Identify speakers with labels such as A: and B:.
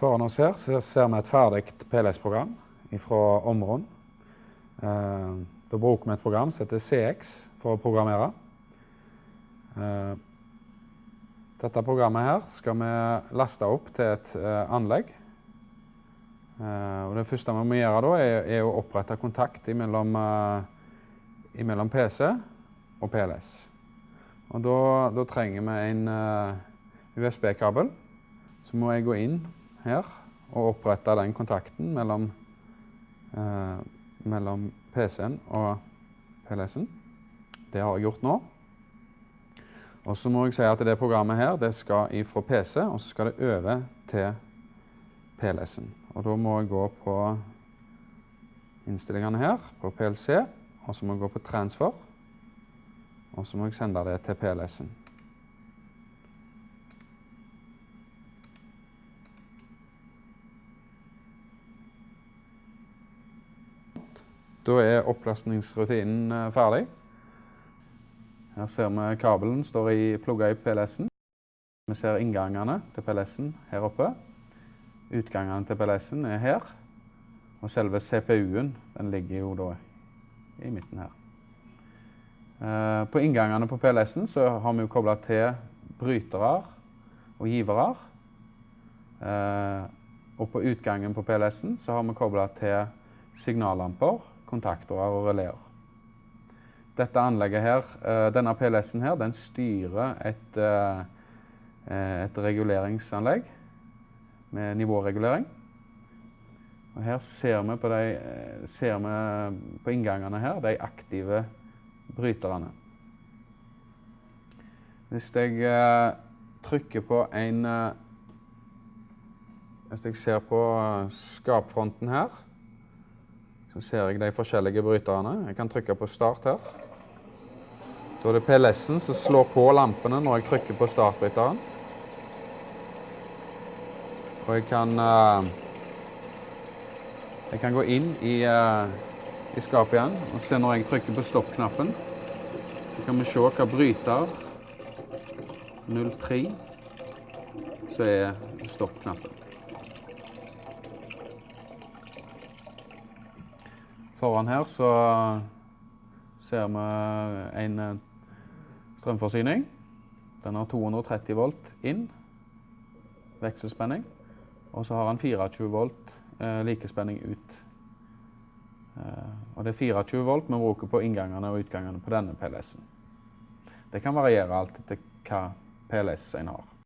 A: Foran oss her ser vi et ferdig PLS-program fra Omron. Eh, da bruker vi et program som heter CX for å programmere. Eh, dette programmet her skal vi laste opp til et eh, anlegg. Det første vi må gjøre da, er, å opprette kontakt mellom, PC og PLS. Da trenger vi en USB-kabel. Så må jeg gå inn her og opprette den kontakten mellom, eh, mellom PC-en og PLS-en. Det har jeg gjort nå. Og så må jeg si at det programmet her det skal fra PC, og så skal det over til PLS-en. Og da må jeg gå på innstillingene her, på PLC, og så må jeg gå på transfer, og så må jeg sende det til PLS-en. Da er opplastningsrutinen eh, ferdig. Her ser vi kabelen står i, plugga i PLS-en. Vi ser inngangene til PLS-en her oppe. Utgangene til PLS-en er her. Og selve CPU-en den ligger jo da i midten her. Eh, på inngangene på PLS-en så har vi jo kobla til brytere og givere. Eh, og på utgangen på PLS-en så har vi kobla til signallamper kontaktorer og releer. Dette anlegget her, eh, denne PLS-en her, den styrer et, eh, et reguleringsanlegg med nivåregulering. Og her ser vi, på de, eh, ser vi på inngangene her de aktive bryterne. Hvis jeg trykker på en Hvis jeg ser på skapfronten her, så ser jeg de forskjellige bryterne. Jeg kan trykke på start her. Da er det PLS-en som slår på lampene når jeg trykker på startbryteren. Og jeg kan, uh, jeg kan gå inn i, uh, i, skapet igjen og se når jeg trykker på stopp-knappen. Så kan vi se hva bryter 03 så er stopp-knappen. Foran her så ser vi en eh, strømforsyning. Den har 230 volt inn, vekselspenning. Og så har den 24 volt eh, likespenning ut. Eh, og det er 24 volt vi bruker på inngangene og utgangene på denne PLS-en. Det kan variere alt etter hva PLS en har.